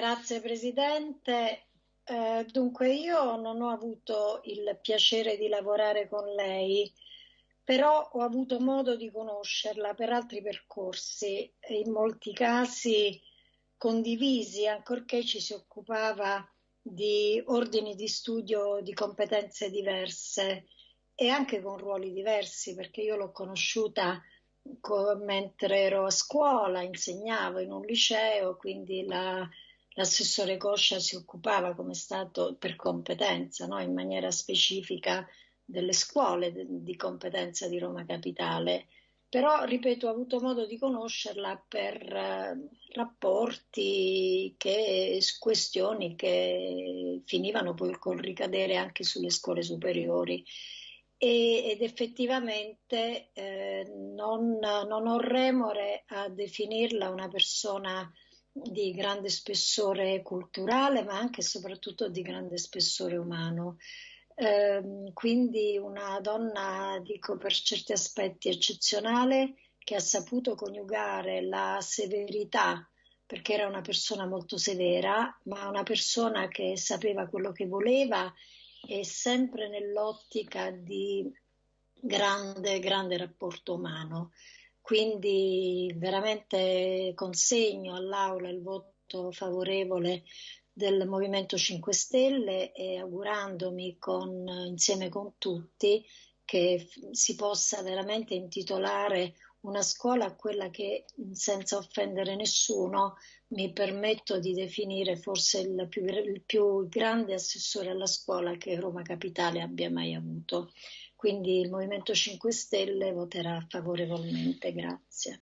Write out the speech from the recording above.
Grazie Presidente. Eh, dunque io non ho avuto il piacere di lavorare con lei, però ho avuto modo di conoscerla per altri percorsi, in molti casi condivisi, ancorché ci si occupava di ordini di studio di competenze diverse e anche con ruoli diversi, perché io l'ho conosciuta mentre ero a scuola, insegnavo in un liceo, quindi la, l'assessore Coscia si occupava, come stato per competenza, no? in maniera specifica delle scuole di competenza di Roma Capitale. Però, ripeto, ho avuto modo di conoscerla per uh, rapporti, che, questioni che finivano poi col ricadere anche sulle scuole superiori e, ed effettivamente eh, non, non, ho remore a definirla una persona di grande spessore culturale, ma anche e soprattutto di grande spessore umano. Eh, quindi una donna, dico per certi aspetti, eccezionale, che ha saputo coniugare la severità, perché era una persona molto severa, ma una persona che sapeva quello che voleva e sempre nell'ottica di grande, grande rapporto umano. Quindi veramente consegno all'Aula il voto favorevole del Movimento 5 Stelle e augurandomi con, insieme con tutti che si possa veramente intitolare una scuola a quella che, senza offendere nessuno, mi permetto di definire forse il più, il più grande assessore alla scuola che Roma Capitale abbia mai avuto. Quindi il Movimento 5 Stelle voterà favorevolmente. Grazie.